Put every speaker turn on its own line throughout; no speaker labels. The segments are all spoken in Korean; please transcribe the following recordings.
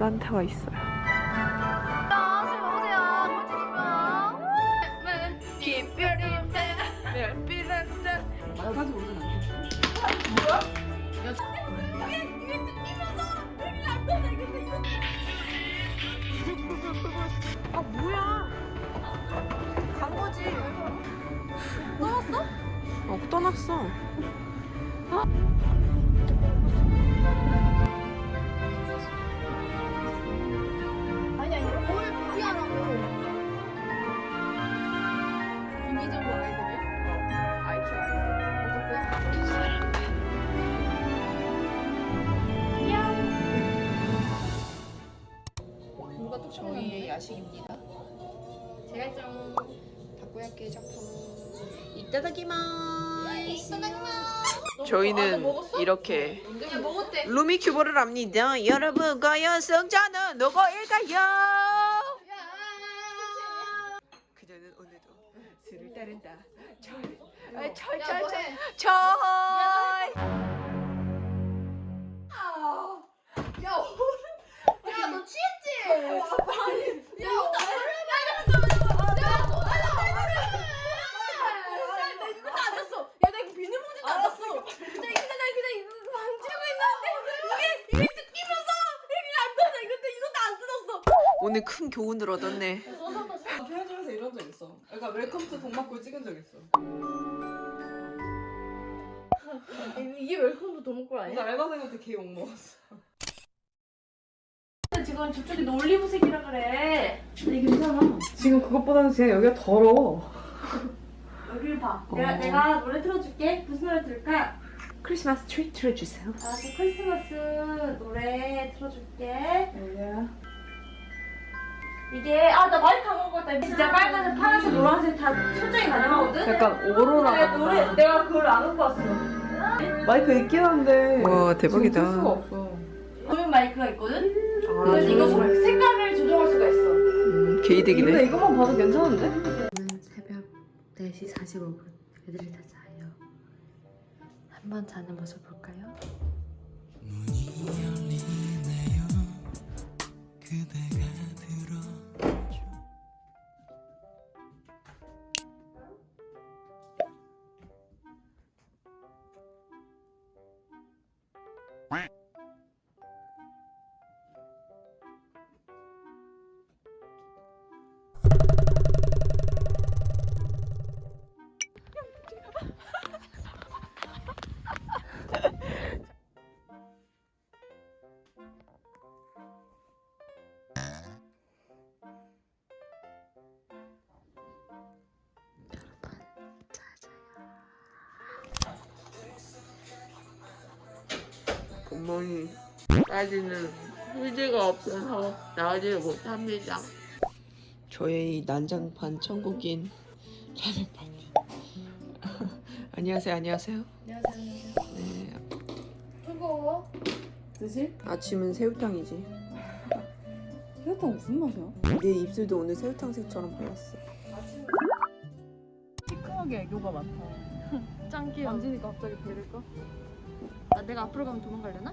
산타가 있어요.
꼴찌 기별인데 별빛한데
말까지 오진 않겠지.
이게 뜯기면서 별이 안 떠나 근데 이거
아 뭐야?
간 거지.
어 떠났어.
아
저희는 이렇게
야 먹었대.
루미큐브를 합니다. 여러분 과연 승자는 누구일까요? 그녀는 오늘도 술을 따른다. 철, 아, 철,
야
철, 철,
뭐해?
철.
야, 오늘- 야, 너 취했지? 아니, 야, 오늘- 야, 너- 야, 너- 야, 나 이것도 안 줬어. 야, 나 이거 비닐봉지도 안 줬어. 나 이거 나 그냥 이거 만지고 있는데 이게 이게 뜯기면서 이게 안 떠나. 이것도 이것도 안 뜯었어.
오늘 큰 교훈을 얻었네.
편의점에서 이런 적 있어. 그러니까 웰컴 투 동막골 찍은 적 있어.
이게 웰컴 투 동막골
그래서 알바생한테 개 욕 먹었어.
지금 저쪽이 너 올리브색이라 그래. 근데 괜찮아.
지금 그것보다는 그냥 여기가 더러워.
여기를 봐. 내가 내가 노래 틀어줄게. 무슨 노래 들을까?
크리스마스 트리 틀어주세요.
알았어. 크리스마스 노래 틀어줄게.
여기야.
이게 아 나 마이크 안 먹을 때 진짜 빨간색, 파란색, 노란색 다 설정이 가능하거든.
약간 오로라.
내가 노래 내가 그걸 안 갖고 왔어.
마이크 있긴 한데.
와, 대박이다.
지금 쓸 수가 없어.
조명 마이크가 있거든.
아,
그래서 이거 소- 색깔을 조정할 수가 있어.
음,
근데
개이득이네.
이것만 봐도 괜찮은데?
새벽 4시 45분 애들이 다 자요 한번 자는 모습 볼까요?
문이 열리네요 그대가
어머니, 딸기는 휴지가 없어서 나가지를 못합니다. 저의 이 난장판 천국인 라면 파티. 안녕하세요, 안녕하세요.
안녕하세요.
네,
뜨거워.
드실?
아침은 새우탕이지.
새우탕 무슨 맛이야?
내 입술도 오늘 새우탕 색처럼 발랐어.
시큼하게 애교가 많다.
짱 귀여워.
만지니까 갑자기 배를 꺼?
아, 내가 앞으로 가면 도망가려나?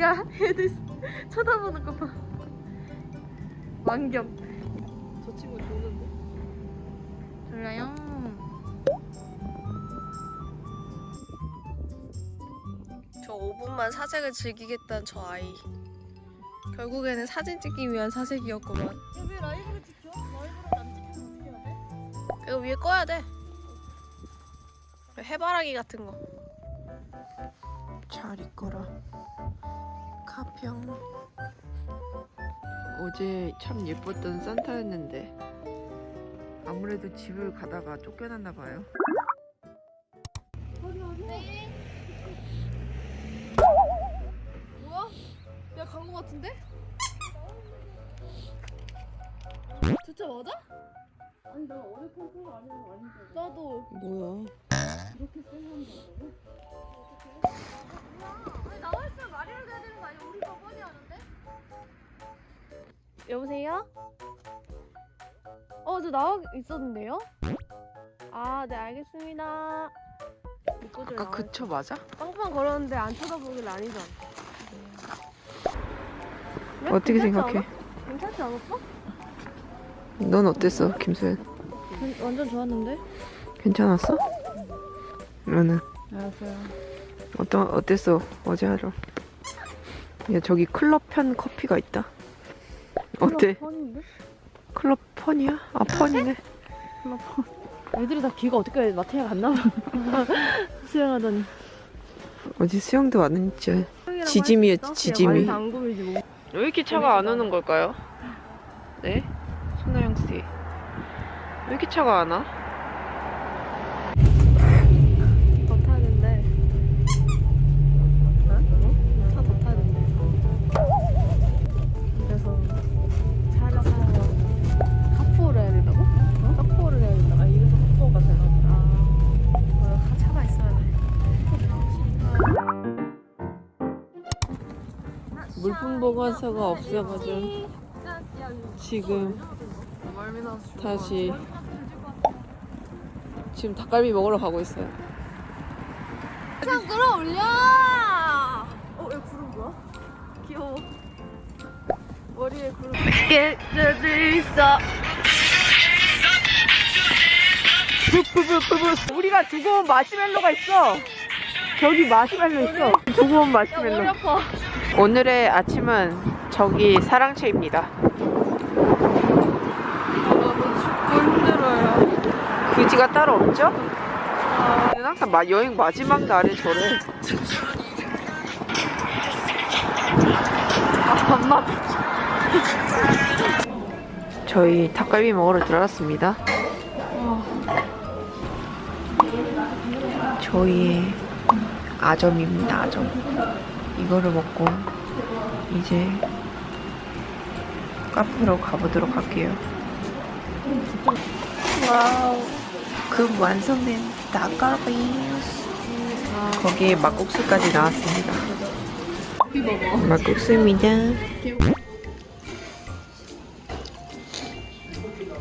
야, 애들 쳐다보는 거 봐. 완경.
저 친구 좋은데?
졸라요. 저 5분만 사색을 즐기겠다는 저 아이. 결국에는 사진 찍기 위한 사색이었구만.
왜 라이브를 찍혀? 라이브를 안 찍히면 어떻게 해야 돼?
이거 위에 꺼야 돼. 해바라기 같은 거.
잘 있거라. 가평. 어제 참 예뻤던 산타였는데 아무래도 집을 가다가 쫓겨났나 봐요.
나.
나도
뭐야?
이렇게 쌩한 거라고?
아니 나와 있으면 말이라도 해야 되는 거 아니야? 우리가 뻔히 아는데?
여보세요? 어, 저 나와 있었는데요? 아, 네, 알겠습니다.
아까 그쵸 맞아?
빵빵 걸었는데 안 쳐다보길 아니죠?
어떻게 생각해?
괜찮지 않았어?
넌 어땠어, 김소연?
완전 좋았는데?
괜찮았어? 너는
알았어요.
어떤 어땠어 어제 하루? 야 저기 클럽 편 커피가 있다. 어때?
펀인데?
클럽 펀이야? 아 펀이네.
애들이 다 귀가 어떻게 마트에 갔나 봐. 수영하더니.
어제 수영도 안 했지. 지짐이었지 지짐이.
뭐.
왜 이렇게 차가 안 오는 걸까요? 네? 손나영 씨. 왜 이렇게 차가 안 와?
더 타는데. 어? 차더 타는데. 그래서 차를 사러 카푸어를 해야 된다고? 어? 카푸어를 해야 된다고? 아 이래서 카푸어가 되나 보다. 아, 차가 있어야 돼.
물품 보관소가 없어가지고 지금 다시 지금 닭갈비 먹으러 가고 있어요.
참 끌어올려! 어, 얘 구름 뭐야? 귀여워. 머리에 구름. 깨져들 있어.
우리가 두고 온 마시멜로가 있어. 저기 마시멜로 있어. 두고 온 마시멜로. 오늘의 아침은 저기 사랑채입니다.
힘들어요.
그지가 따로 없죠? 근데 항상 마- 여행 마지막 날에 저래. 저희 닭갈비 먹으러 들어갔습니다. 저희의 아점입니다, 아점. 이거를 먹고 이제 카페로 가보도록 할게요. 그 완성된 닭갈비 거기에 막국수까지 나왔습니다. 막국수입니다.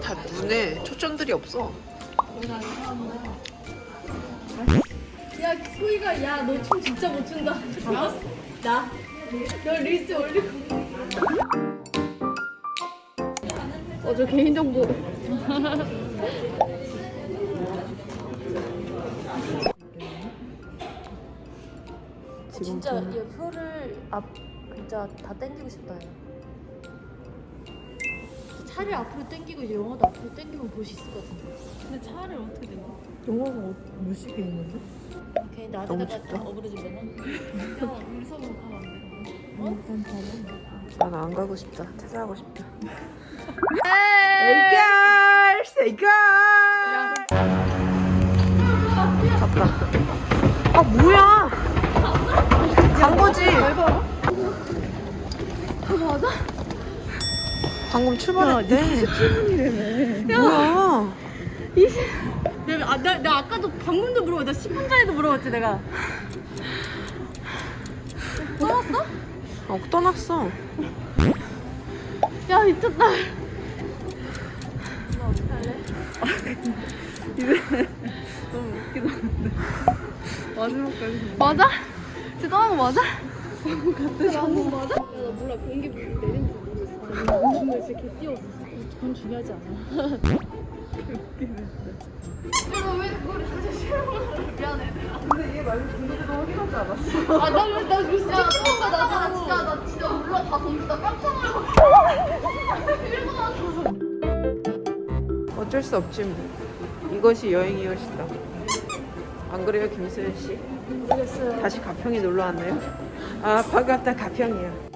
다 눈에 초점들이 없어.
야, 소희가, 야, 너 춤 진짜 못 춘다. 나? 나? 너 릴스 올리고. 어, 저 개인정보. 진짜 이 혀를 앞 진짜 다 당기고 싶다. 야. 차를 앞으로 당기고 이제 영화도 앞으로 당기면 볼 수 있을 것 같은데. 근데 차를 어떻게 당겨?
영화가 몇 시에 있는데?
괜히. 다 어그러지려나? 야, 우리 서로 가면 안 돼. 어?
아, 나안 가고 싶다. 찾아가고 싶다. Hey girls! Hey girls! 갔다. 아, 뭐야! 간 거지?
맞아?
방금 출발했대. 27분이래매. 뭐야?
내가, 아, 나, 나 아까도 방금도 물어봤 나 10분 전에도 물어봤지 내가 떠났어?
어, 떠났어.
야 미쳤다
마지막까지.
맞아? 거 맞아? 같아 방금 맞아? 야, 나 몰라 공기 내린지 모르겠어 근데 진짜 개 뛰어왔어 그건 중요하지 않아 내가 왜 그걸 다시 실험을 미안해
근데 얘 말고 군대도 확인하지 않았어.
아, 나, 진짜 찍힌 거야, 나 진짜, 나 진짜 몰라, 다 던지다 깜짝 놀라고. 이러고 나서.
어쩔 수 없지 뭐. 이것이 여행이었다. 안 그래요, 김수현 씨?
모르겠어요.
다시 가평에 놀러 왔나요? 아, 반갑다, 가평이야.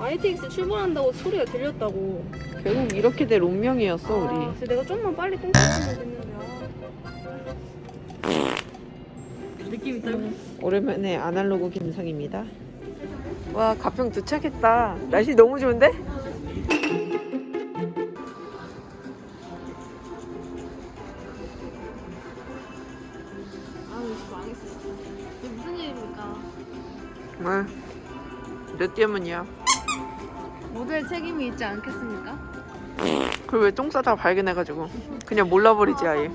ITX 출발한다고 소리가 들렸다고.
결국 이렇게 될 운명이었어, 우리.
아, 그래서 내가 좀만 빨리 똥 쌌으면 됐는데. 아. 느낌 있다.
오랜만에 아날로그 김성입니다. 와, 가평 도착했다. 날씨 너무 좋은데?
아, 이거 망했어. 이게 무슨 일입니까?
뭐, 몇 때문이야?
모두의 책임이 있지 않겠습니까?
그걸 왜 똥 싸다가 발견해가지고 그냥 몰라버리지 아예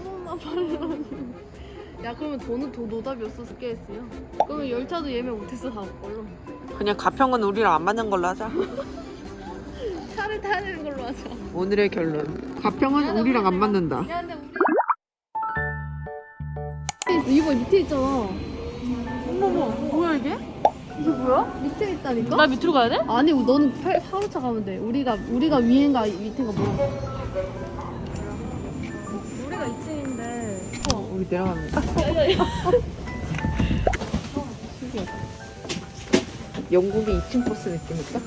야 그러면 돈은 더 노답이었어 스케이스요. 그러면 열차도 예매 못했어 다 걸로.
그냥 가평은 우리랑 안 맞는 걸로 하자
차를 타야 되는 걸로 하자.
오늘의 결론 가평은 우리랑 안 맞는다
야 근데 우리 이거 밑에 있잖아. 어머머 뭐야 이게? 이게 뭐야? 밑에 있다니까? 나 밑으로 가야 돼? 아니 너는 팔, 하루차 가면 돼. 우리가 우리가 위인가 밑인가 몰라. 우리가 2층인데.
우리 내려갑니다 영국의 2층 버스 느낌일까?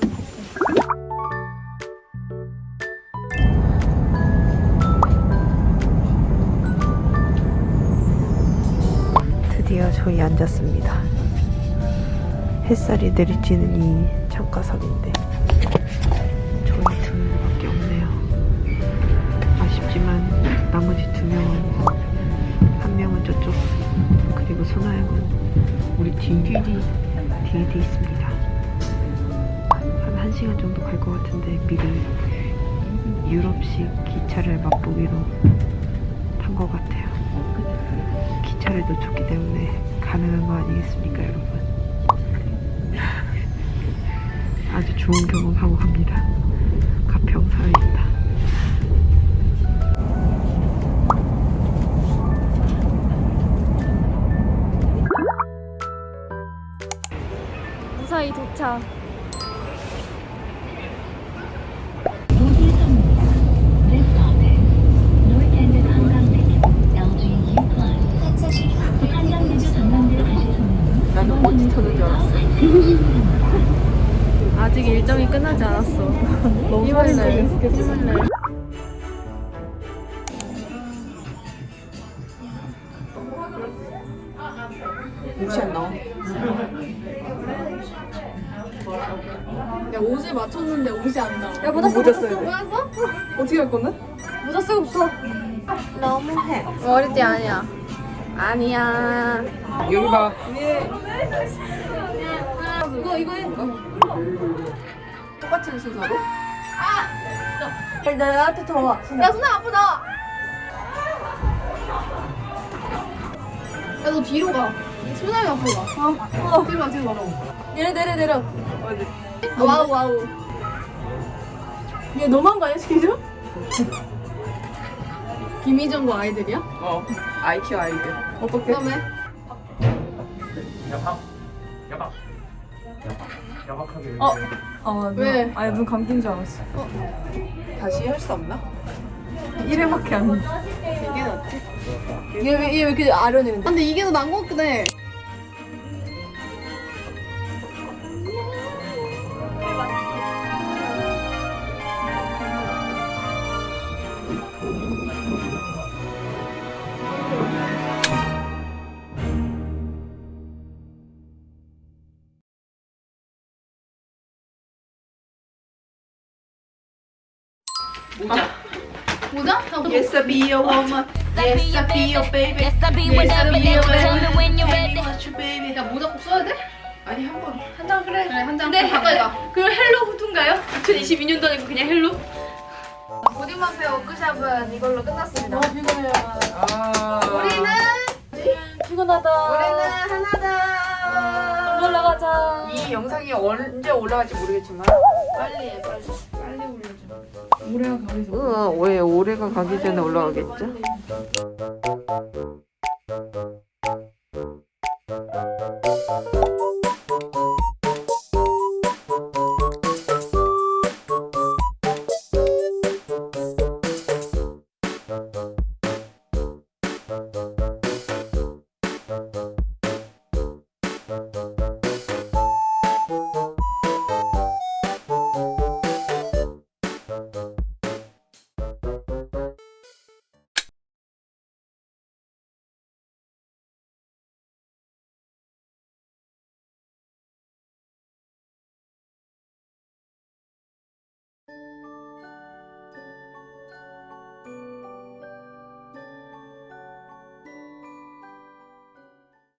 드디어 저희 앉았습니다 햇살이 내리쬐는 이 창가석인데 저희 두 명밖에 없네요 아쉽지만 나머지 두 명은 한 명은 저쪽 그리고 소나영은 우리 뒤 뒤에 돼 있습니다. 한 1시간 정도 갈 것 같은데 미리 유럽식 기차를 맛보기로 탄 것 같아요. 기차를 놓쳤기 때문에 가능한 거 아니겠습니까 여러분? 아주 좋은 경험하고 갑니다. 가평사회입니다
무사히 도착.
나는 버티 터는 줄 알았어
아직 일정이 끝나지 않았어. 너무 설레. 설레.
옷이 안 나와
야 옷을 맞췄는데 옷이 안 나와.
야 모자
모자
쓰고
써야 돼.
뭐였어?
어떻게 할 건데?
모자 쓰고 붙어.
너무해
머리띠 아니야. 아니야.
여기 봐
이거 이거 해.
똑같은 순서로?
야, 나한테 더 와. 야 손아 앞으로 나와.
야너 뒤로 가. 소나미 앞으로 가.
어. 어.
뒤로 가 뒤로 가.
내려 내려 내려.
어디?
wow wow.
얘 너무한 거 아니야 지금?
김희정과 아이들이야?
어 아이큐 아이들 어떻게?
그다음에
어. 어,
왜?
아니 눈 감긴 줄 알았어.
다시 할 수 없나?
1회밖에 안 돼.
이게 낫지?
얘왜 얘왜 이렇게 아련해?
근데 이게 더 나은 것 같긴 해. 모자? 나 뭐-
Yes, I be your woman. Yes, I be your baby.
Yes, I'll be whenever you tell me when you're ready.
Baby.
야 모자 꼭 써야 돼?
아니 한 번.
한 장 그래.
그래 한 장.
네.
가까이 가.
그럼 헬로 후투인가요? 2022년도 아니고 그냥 헬로?
보디마페 워크샵은 이걸로 끝났습니다.
너무 피곤해요.
아.
우리는
피곤하다.
우리는 하나다.
놀러 가자.
이 영상이 언제 올라갈지 모르겠지만.
빨리 해 빨리. 빨리 올려줘.
올해가 가기 전에 올라가겠죠?